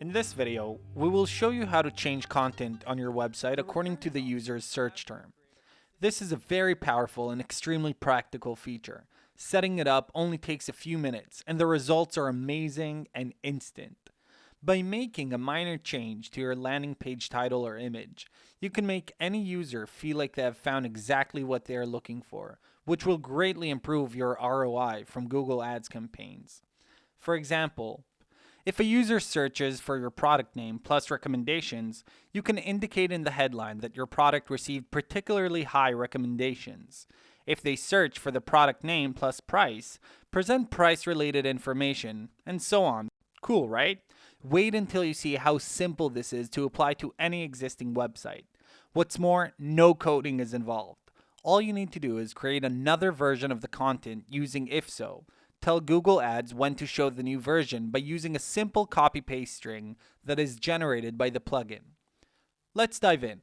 In this video, we will show you how to change content on your website according to the user's search term. This is a very powerful and extremely practical feature. Setting it up only takes a few minutes and the results are amazing and instant. By making a minor change to your landing page title or image, you can make any user feel like they have found exactly what they are looking for, which will greatly improve your ROI from Google Ads campaigns. For example, if a user searches for your product name plus recommendations, you can indicate in the headline that your product received particularly high recommendations. If they search for the product name plus price, present price related information, and so on. Cool, right? Wait until you see how simple this is to apply to any existing website. What's more, no coding is involved. All you need to do is create another version of the content using IfSo, tell Google Ads when to show the new version by using a simple copy-paste string that is generated by the plugin. Let's dive in.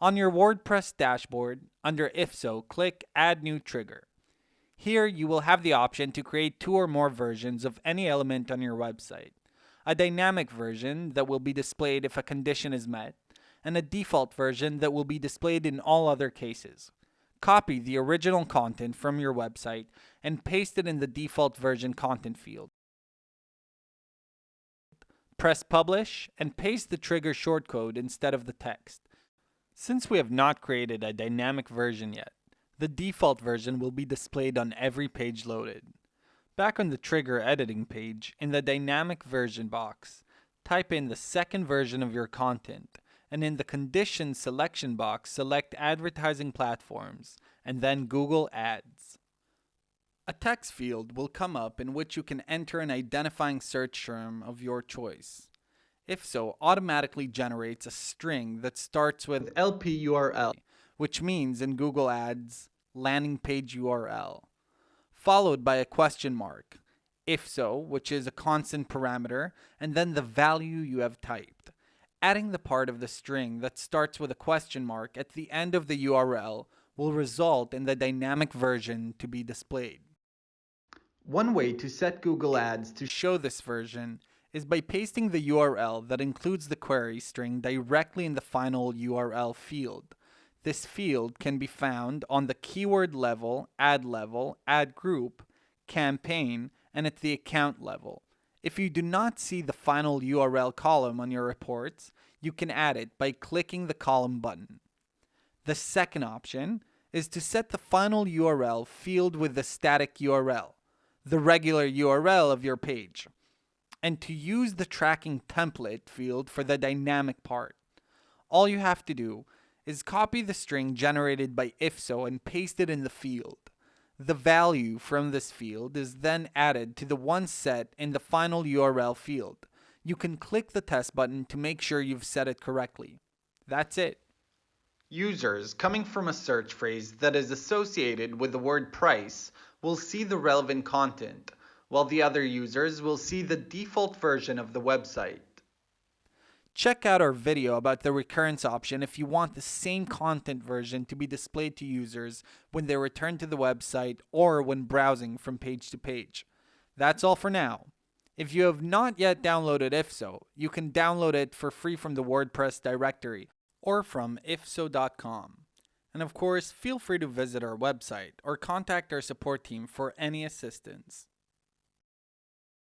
On your WordPress dashboard, under If So, click Add New Trigger. Here, you will have the option to create two or more versions of any element on your website. A dynamic version that will be displayed if a condition is met, and a default version that will be displayed in all other cases. Copy the original content from your website and paste it in the default version content field. Press publish and paste the trigger shortcode instead of the text. Since we have not created a dynamic version yet, the default version will be displayed on every page loaded. Back on the trigger editing page, in the dynamic version box, type in the second version of your content and in the conditions selection box, select advertising platforms and then Google Ads. A text field will come up in which you can enter an identifying search term of your choice. If so, automatically generates a string that starts with LP URL, which means in Google Ads, landing page URL, followed by a question mark, if so, which is a constant parameter, and then the value you have typed. Adding the part of the string that starts with a question mark at the end of the URL will result in the dynamic version to be displayed. One way to set Google Ads to show this version is by pasting the URL that includes the query string directly in the final URL field. This field can be found on the keyword level, ad level, ad group, campaign, and at the account level. If you do not see the final URL column on your reports, you can add it by clicking the column button. The second option is to set the final URL field with the static URL, the regular URL of your page, and to use the tracking template field for the dynamic part. All you have to do is copy the string generated by IfSo and paste it in the field. The value from this field is then added to the one set in the final URL field. You can click the test button to make sure you've set it correctly. That's it. Users coming from a search phrase that is associated with the word price will see the relevant content, while the other users will see the default version of the website. Check out our video about the recurrence option if you want the same content version to be displayed to users when they return to the website or when browsing from page to page. That's all for now. If you have not yet downloaded IfSo, you can download it for free from the WordPress directory or from ifso.com. And of course, feel free to visit our website or contact our support team for any assistance.